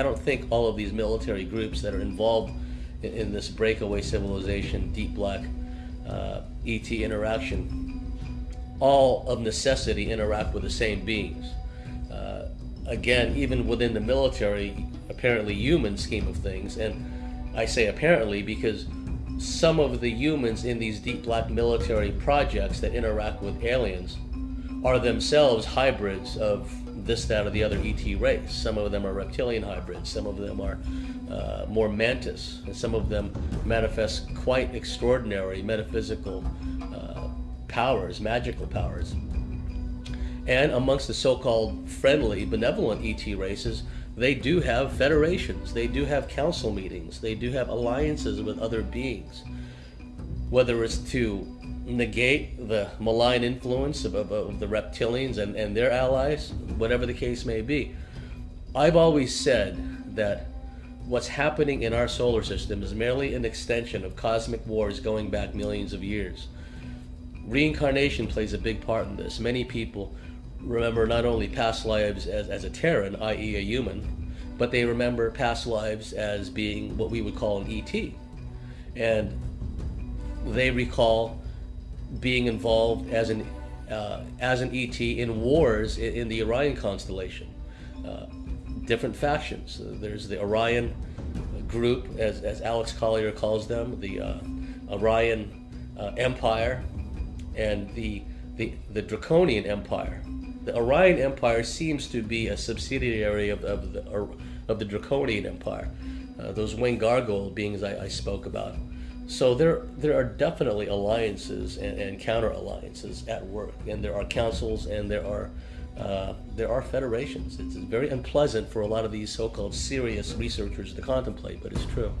I don't think all of these military groups that are involved in, in this breakaway civilization, deep black uh, ET interaction, all of necessity interact with the same beings. Uh, again, even within the military, apparently human scheme of things, and I say apparently because some of the humans in these deep black military projects that interact with aliens are themselves hybrids of this, that, or the other ET race. Some of them are reptilian hybrids, some of them are uh, more mantis, and some of them manifest quite extraordinary metaphysical uh, powers, magical powers. And amongst the so called friendly, benevolent ET races, they do have federations, they do have council meetings, they do have alliances with other beings. Whether it's to negate the malign influence of, of, of, the reptilians and, and their allies, whatever the case may be. I've always said that what's happening in our solar system is merely an extension of cosmic wars going back millions of years. Reincarnation plays a big part in this. Many people remember not only past lives as, as a Terran, i.e., a human, but they remember past lives as being what we would call an ET. And they recall being involved as an, uh, as an ET in wars in, in the Orion constellation. Uh, different factions. Uh, there's the Orion group, as, as Alex Collier calls them, the uh, Orion uh, Empire, and the, the, the Draconian Empire the Orion Empire seems to be a subsidiary of, of, the, of the Draconian Empire, those winged gargoyle beings I, I, spoke about. So there, there are definitely alliances and, and counter alliances at work, and there are councils and there are uh, there are federations. It's very unpleasant for a lot of these so-called serious researchers to contemplate, but it's true.